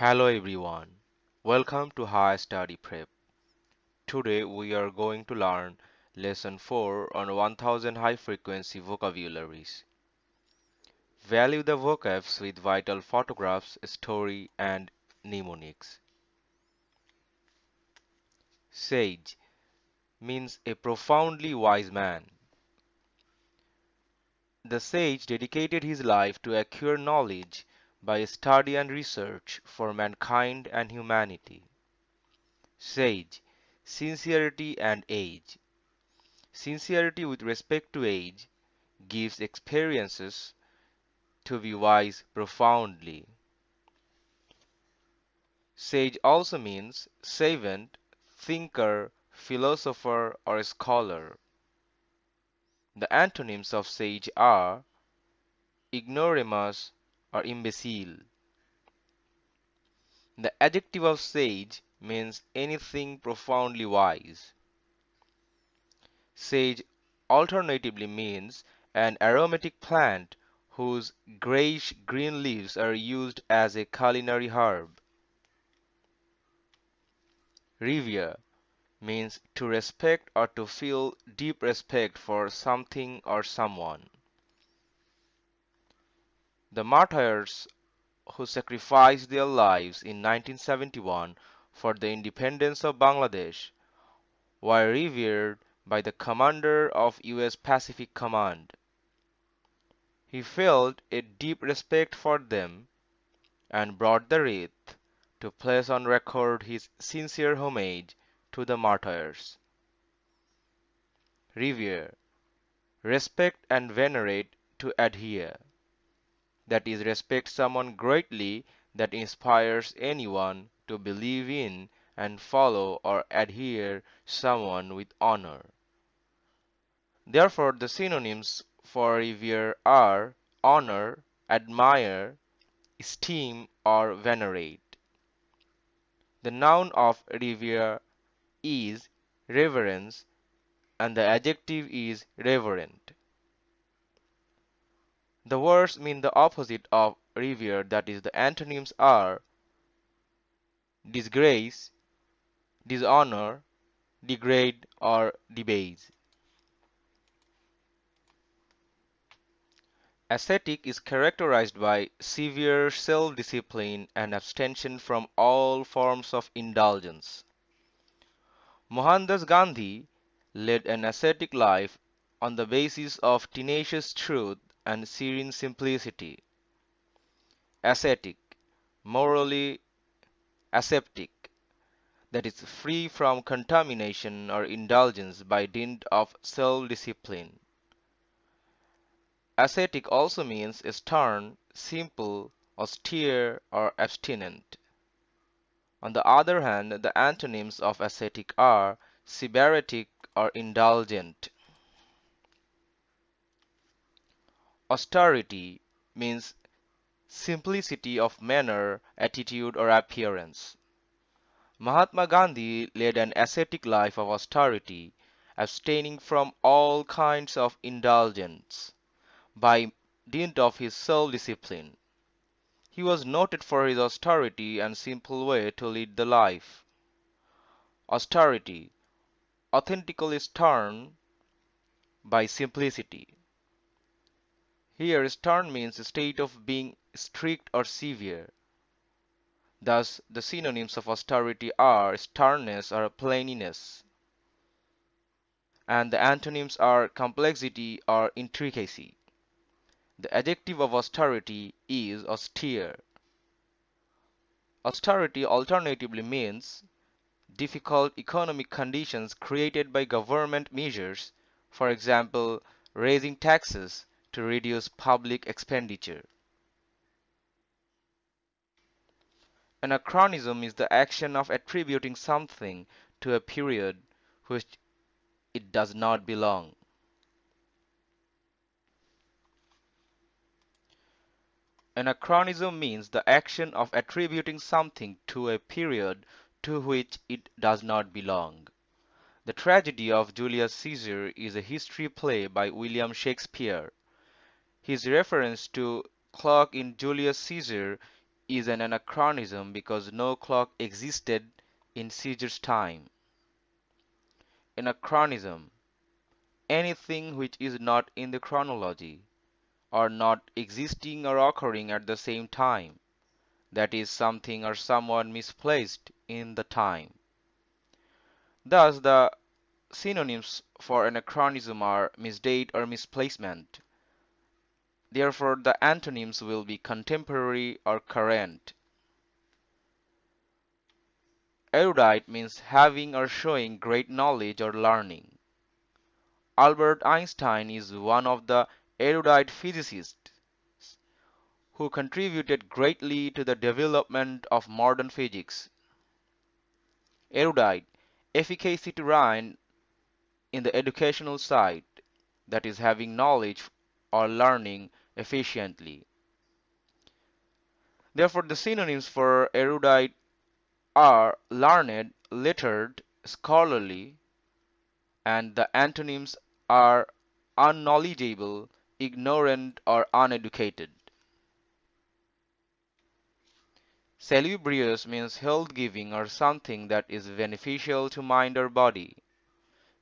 Hello everyone, welcome to High Study Prep. Today we are going to learn Lesson 4 on 1000 High Frequency Vocabularies. Value the vocabs with vital photographs, story and mnemonics. Sage means a profoundly wise man. The sage dedicated his life to acquire knowledge by study and research for mankind and humanity. Sage, sincerity and age. Sincerity with respect to age gives experiences to be wise profoundly. Sage also means savant, thinker, philosopher, or scholar. The antonyms of sage are ignoramus, or imbecile. The adjective of sage means anything profoundly wise. Sage alternatively means an aromatic plant whose grayish green leaves are used as a culinary herb. Revere means to respect or to feel deep respect for something or someone. The martyrs who sacrificed their lives in 1971 for the independence of Bangladesh were revered by the commander of US Pacific Command. He felt a deep respect for them and brought the wreath to place on record his sincere homage to the martyrs. Revere, respect and venerate to adhere that is respect someone greatly that inspires anyone to believe in and follow or adhere someone with honor. Therefore, the synonyms for revere are honor, admire, esteem, or venerate. The noun of revere is reverence and the adjective is reverent. The words mean the opposite of revere that is the antonyms are disgrace, dishonor, degrade or debase. Ascetic is characterized by severe self-discipline and abstention from all forms of indulgence. Mohandas Gandhi led an ascetic life on the basis of tenacious truth and serene simplicity. Ascetic, morally aseptic, that is free from contamination or indulgence by dint of self-discipline. Ascetic also means stern, simple, austere, or abstinent. On the other hand, the antonyms of ascetic are sybaritic or indulgent. Austerity means simplicity of manner, attitude, or appearance. Mahatma Gandhi led an ascetic life of austerity, abstaining from all kinds of indulgence, by dint of his self-discipline. He was noted for his austerity and simple way to lead the life. Austerity, authentically stern by simplicity. Here stern means a state of being strict or severe. Thus the synonyms of austerity are sternness or plainness and the antonyms are complexity or intricacy. The adjective of austerity is austere. Austerity alternatively means difficult economic conditions created by government measures, for example, raising taxes, to reduce public expenditure. Anachronism is the action of attributing something to a period which it does not belong. Anachronism means the action of attributing something to a period to which it does not belong. The tragedy of Julius Caesar is a history play by William Shakespeare. His reference to clock in Julius Caesar is an anachronism because no clock existed in Caesar's time. Anachronism anything which is not in the chronology or not existing or occurring at the same time that is something or someone misplaced in the time. Thus the synonyms for anachronism are misdate or misplacement. Therefore the antonyms will be contemporary or current. Erudite means having or showing great knowledge or learning. Albert Einstein is one of the erudite physicists who contributed greatly to the development of modern physics. Erudite, efficacy to rhyme in the educational side, that is having knowledge or learning efficiently. Therefore, the synonyms for erudite are learned, lettered, scholarly, and the antonyms are unknowledgeable, ignorant, or uneducated. Salubrious means health giving or something that is beneficial to mind or body.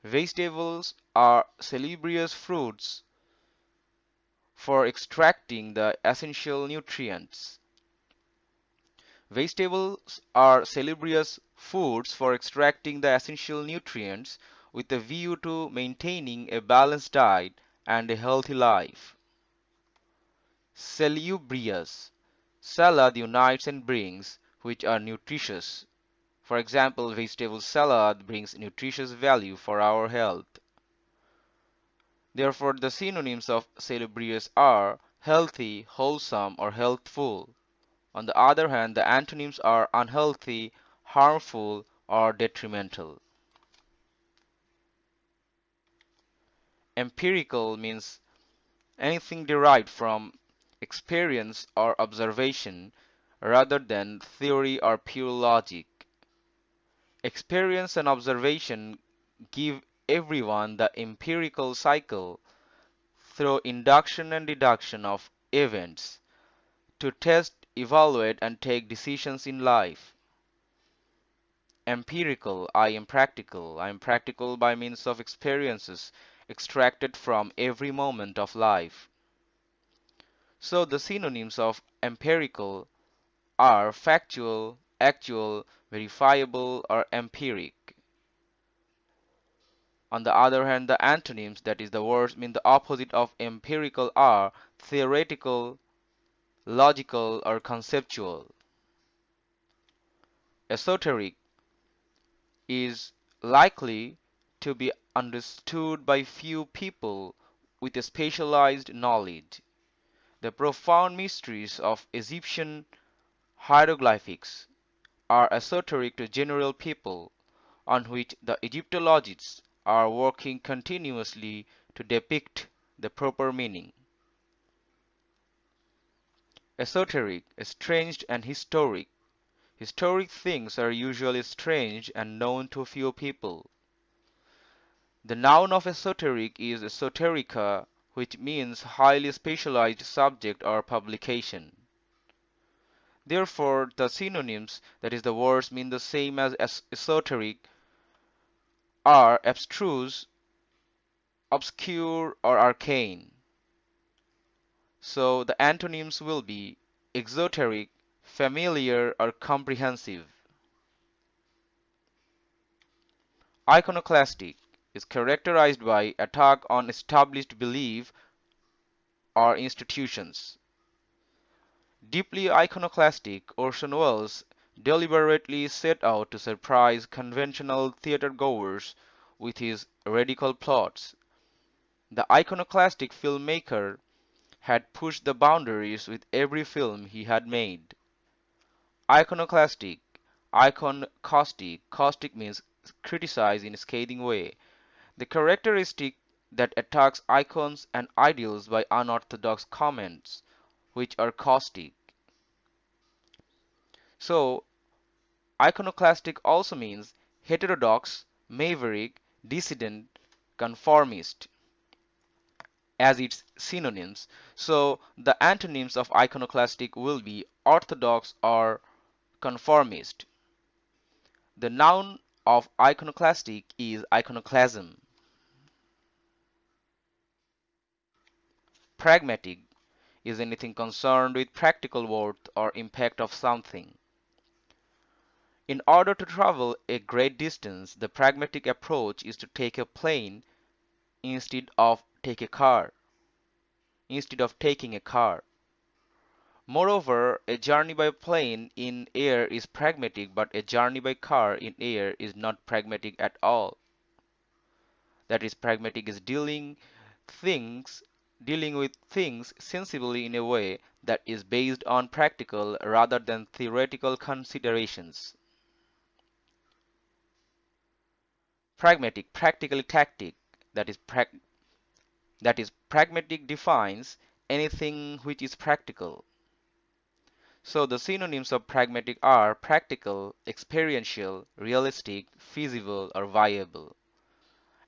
Vegetables are salubrious fruits for extracting the essential nutrients. Vegetables are salubrious foods for extracting the essential nutrients with a view to maintaining a balanced diet and a healthy life. Salubrious Salad unites and brings which are nutritious. For example, vegetable salad brings nutritious value for our health. Therefore, the synonyms of salubrious are healthy, wholesome, or healthful. On the other hand, the antonyms are unhealthy, harmful, or detrimental. Empirical means anything derived from experience or observation rather than theory or pure logic. Experience and observation give everyone the empirical cycle through induction and deduction of events to test, evaluate, and take decisions in life empirical, I am practical. I am practical by means of experiences extracted from every moment of life. So the synonyms of empirical are factual, actual, verifiable, or empiric. On the other hand, the antonyms, that is, the words mean the opposite of empirical are theoretical, logical, or conceptual. Esoteric is likely to be understood by few people with a specialized knowledge. The profound mysteries of Egyptian hieroglyphics are esoteric to general people, on which the Egyptologists are working continuously to depict the proper meaning. Esoteric, estranged, and historic Historic things are usually strange and known to few people. The noun of esoteric is esoterica, which means highly specialized subject or publication. Therefore, the synonyms, that is, the words mean the same as esoteric, are abstruse, obscure, or arcane. So the antonyms will be exoteric, familiar or comprehensive. Iconoclastic is characterized by attack on established belief or institutions. Deeply iconoclastic, Orson Welles deliberately set out to surprise conventional theater goers with his radical plots. The iconoclastic filmmaker had pushed the boundaries with every film he had made. Iconoclastic, icon caustic. Caustic means criticize in a scathing way. The characteristic that attacks icons and ideals by unorthodox comments, which are caustic. So, iconoclastic also means heterodox, maverick, dissident, conformist. as its synonyms. So the antonyms of iconoclastic will be orthodox or conformist. The noun of iconoclastic is iconoclasm. Pragmatic is anything concerned with practical worth or impact of something. In order to travel a great distance, the pragmatic approach is to take a plane instead of take a car instead of taking a car. Moreover, a journey by plane in air is pragmatic, but a journey by car in air is not pragmatic at all. That is, pragmatic is dealing things dealing with things sensibly in a way that is based on practical rather than theoretical considerations. Pragmatic, practically tactic, that is that is pragmatic defines anything which is practical. So the synonyms of pragmatic are practical, experiential, realistic, feasible, or viable.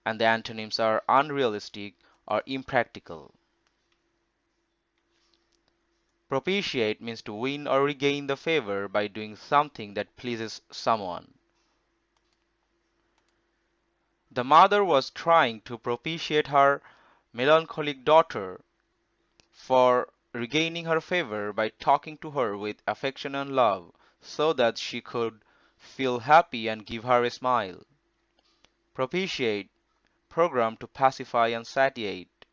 And the antonyms are unrealistic or impractical. Propitiate means to win or regain the favor by doing something that pleases someone. The mother was trying to propitiate her melancholic daughter for regaining her favor by talking to her with affection and love, so that she could feel happy and give her a smile. Propitiate, program to pacify and satiate.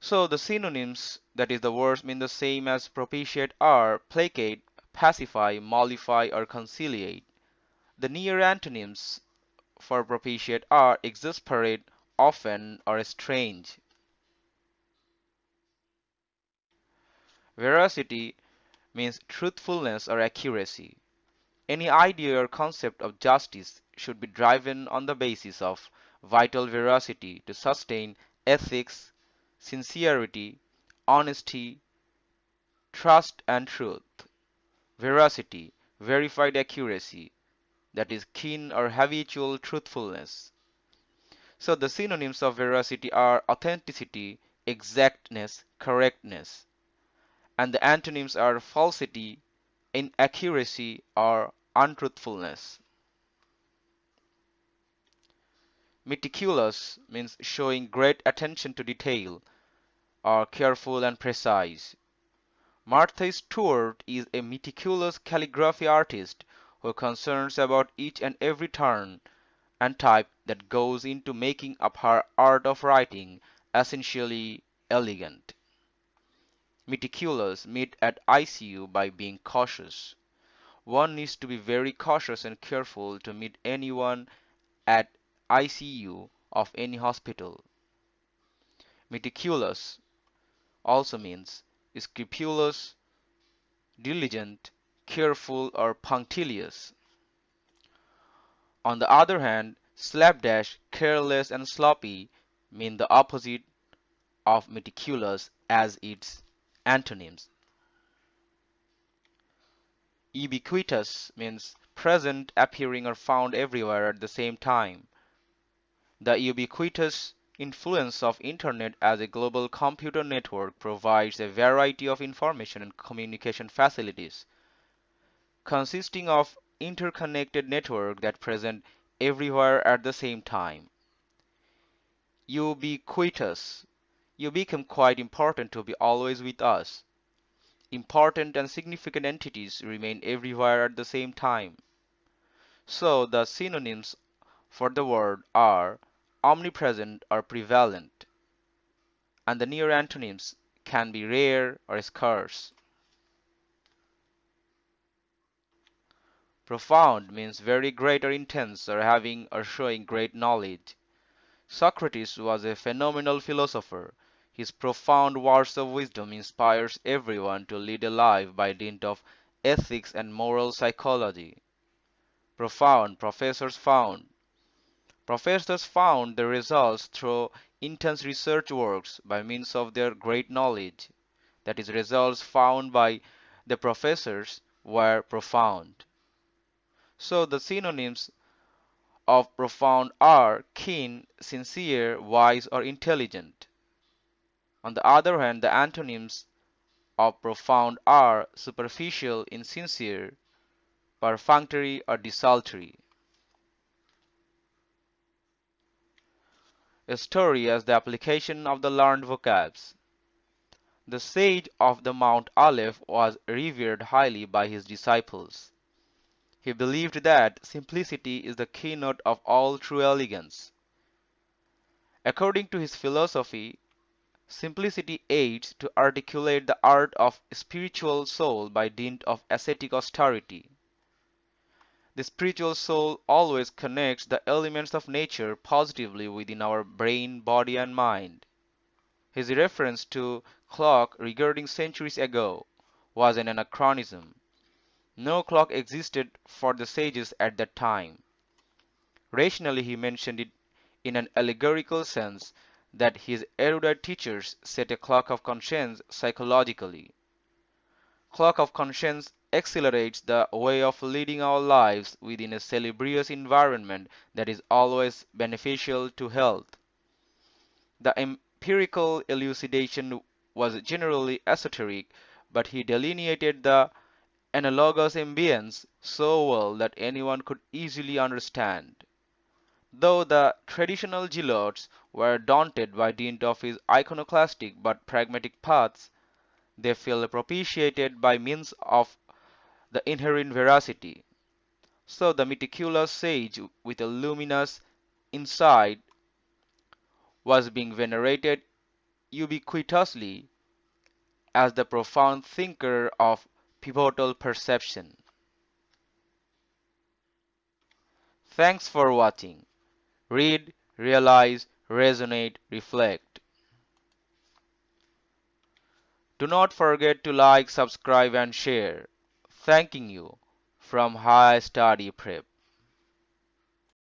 So the synonyms, that is the words mean the same as propitiate are placate, pacify, mollify or conciliate. The near antonyms for propitiate are exasperate, often, or strange. Veracity means truthfulness or accuracy. Any idea or concept of justice should be driven on the basis of vital veracity to sustain ethics, sincerity, honesty, trust and truth. Veracity, verified accuracy, that is keen or habitual truthfulness. So the synonyms of veracity are authenticity, exactness, correctness. And the antonyms are falsity, inaccuracy, or untruthfulness. Meticulous means showing great attention to detail, or careful and precise. Martha Stewart is a meticulous calligraphy artist who concerns about each and every turn and type that goes into making up her art of writing essentially elegant. Meticulous meet at ICU by being cautious. One needs to be very cautious and careful to meet anyone at ICU of any hospital. Meticulous also means scrupulous, diligent, careful, or punctilious. On the other hand, slapdash, careless, and sloppy mean the opposite of meticulous as its antonyms. Ubiquitous means present, appearing, or found everywhere at the same time. The ubiquitous influence of internet as a global computer network provides a variety of information and communication facilities consisting of interconnected network that present everywhere at the same time. Ubiquitous. You become quite important to be always with us. Important and significant entities remain everywhere at the same time. So the synonyms for the word are omnipresent or prevalent, and the near antonyms can be rare or scarce. Profound means very great or intense or having or showing great knowledge. Socrates was a phenomenal philosopher. His profound words of wisdom inspires everyone to lead a life by dint of ethics and moral psychology. Profound professors found. Professors found the results through intense research works by means of their great knowledge. That is, results found by the professors were profound. So the synonyms of profound are keen, sincere, wise, or intelligent. On the other hand, the antonyms of profound are superficial, insincere, perfunctory, or desultory. A story as the application of the learned vocabs. The sage of the Mount Aleph was revered highly by his disciples. He believed that simplicity is the keynote of all true elegance. According to his philosophy, simplicity aids to articulate the art of spiritual soul by dint of ascetic austerity. The spiritual soul always connects the elements of nature positively within our brain, body, and mind. His reference to clock regarding centuries ago was an anachronism. No clock existed for the sages at that time. Rationally he mentioned it in an allegorical sense that his erudite teachers set a clock of conscience psychologically. Clock of conscience accelerates the way of leading our lives within a salubrious environment that is always beneficial to health. The empirical elucidation was generally esoteric, but he delineated the analogous ambience so well that anyone could easily understand. Though the traditional zealots were daunted by dint of his iconoclastic but pragmatic paths, they feel propitiated by means of the inherent veracity. So the meticulous sage with a luminous insight was being venerated ubiquitously as the profound thinker of pivotal perception. Thanks for watching. Read, realize, resonate, reflect. Do not forget to like, subscribe and share. Thanking you from High Study Prep.